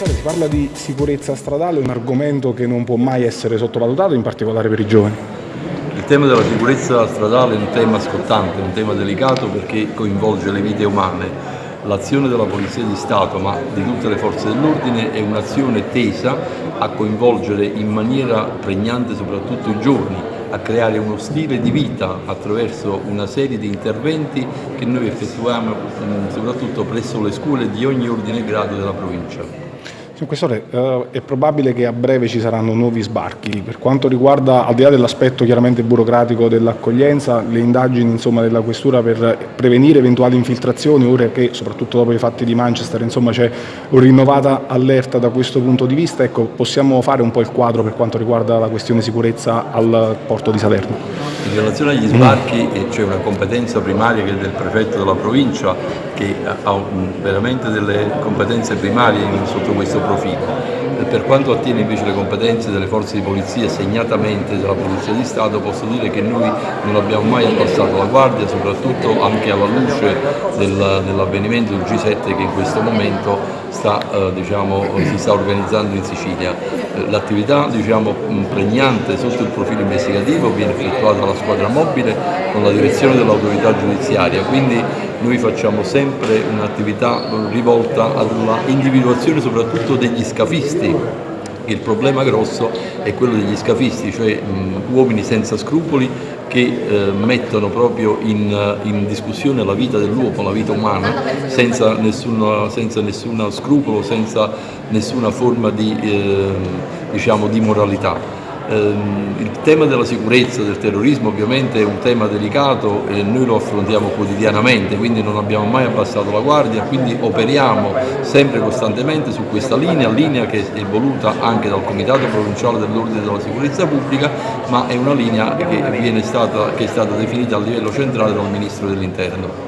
Si parla di sicurezza stradale, un argomento che non può mai essere sottovalutato, in particolare per i giovani. Il tema della sicurezza stradale è un tema scottante, un tema delicato perché coinvolge le vite umane. L'azione della Polizia di Stato, ma di tutte le forze dell'ordine, è un'azione tesa a coinvolgere in maniera pregnante soprattutto i giovani, a creare uno stile di vita attraverso una serie di interventi che noi effettuiamo soprattutto presso le scuole di ogni ordine e grado della provincia. Questore, eh, è probabile che a breve ci saranno nuovi sbarchi. Per quanto riguarda, al di là dell'aspetto chiaramente burocratico dell'accoglienza, le indagini insomma, della Questura per prevenire eventuali infiltrazioni, ora che soprattutto dopo i fatti di Manchester c'è una rinnovata allerta da questo punto di vista, ecco, possiamo fare un po' il quadro per quanto riguarda la questione sicurezza al porto di Salerno? In relazione agli sbarchi c'è una competenza primaria che è del prefetto della provincia che ha veramente delle competenze primarie sotto questo profilo. Per quanto attiene invece le competenze delle forze di polizia, segnatamente della Polizia di Stato, posso dire che noi non abbiamo mai abbassato la guardia, soprattutto anche alla luce del, dell'avvenimento del G7 che in questo momento sta, eh, diciamo, si sta organizzando in Sicilia. L'attività diciamo, pregnante sotto il profilo investigativo viene effettuata dalla squadra mobile con la direzione dell'autorità giudiziaria, quindi noi facciamo sempre un'attività rivolta alla individuazione soprattutto degli scafisti il problema grosso è quello degli scafisti, cioè uomini senza scrupoli che eh, mettono proprio in, in, discussione la vita dell'uomo, la vita umana, senza nessun senza scrupolo, senza nessuna forma di, eh, diciamo, di moralità. Ehm, il tema della sicurezza, del terrorismo ovviamente è un tema delicato e noi lo affrontiamo quotidianamente, quindi non abbiamo mai abbassato la guardia, quindi operiamo sempre costantemente su questa linea, linea che è voluta anche dal Comitato Provinciale dell'Ordine della Sicurezza Pubblica, ma è una linea che, stata, che è stata definita a livello centrale dal Ministro dell'Interno.